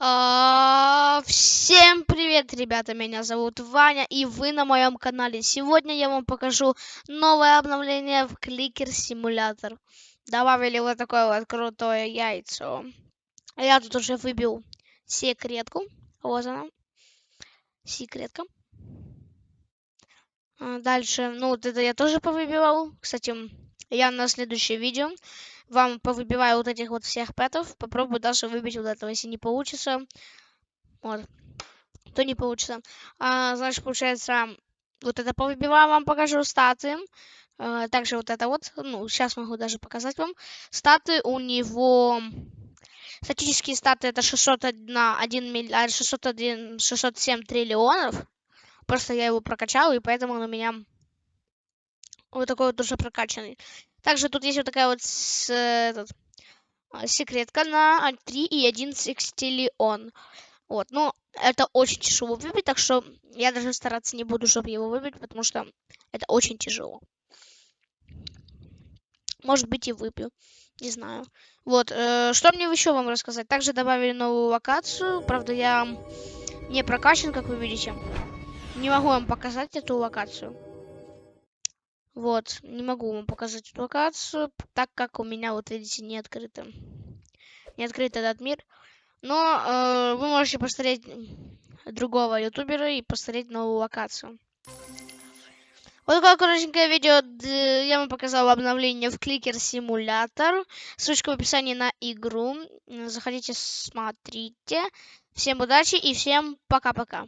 А, Всем привет, ребята! Меня зовут Ваня, и вы на моем канале. Сегодня я вам покажу новое обновление в Кликер Симулятор. Добавили вот такое вот крутое яйцо. Я тут уже выбил секретку. Вот она. Секретка. А, Дальше, ну вот это я тоже повыбивал. Кстати, я на следующее видео вам повыбиваю вот этих вот всех пэтов. Попробую даже выбить вот этого. Если не получится, вот, то не получится. А, значит, получается, вот это повыбиваю, вам покажу статы. А, также вот это вот, ну, сейчас могу даже показать вам. Статы у него... Статические статы это 601 1 миллиард, 601, 607 триллионов. Просто я его прокачал, и поэтому он у меня вот такой вот уже прокачанный. Также тут есть вот такая вот с- этот, а, секретка на 3 и 1 секстиллион. Вот, ну, это очень тяжело выбить, так что я даже стараться не буду, чтобы его выбить, потому что это очень тяжело. Может быть, и выбью. Не знаю. Вот, э, что мне еще вам рассказать? Также добавили новую локацию. Правда, я не прокачан, как вы видите. Не могу вам показать эту локацию. Вот, не могу вам показать эту локацию, так как у меня, вот видите, не открыто. Не открыт этот мир. Но э, вы можете посмотреть другого ютубера и посмотреть новую локацию. Вот такое коротенькое видео. Я вам показал обновление в Кликер Симулятор. Ссылочка в описании на игру. Заходите, смотрите. Всем удачи и всем пока-пока.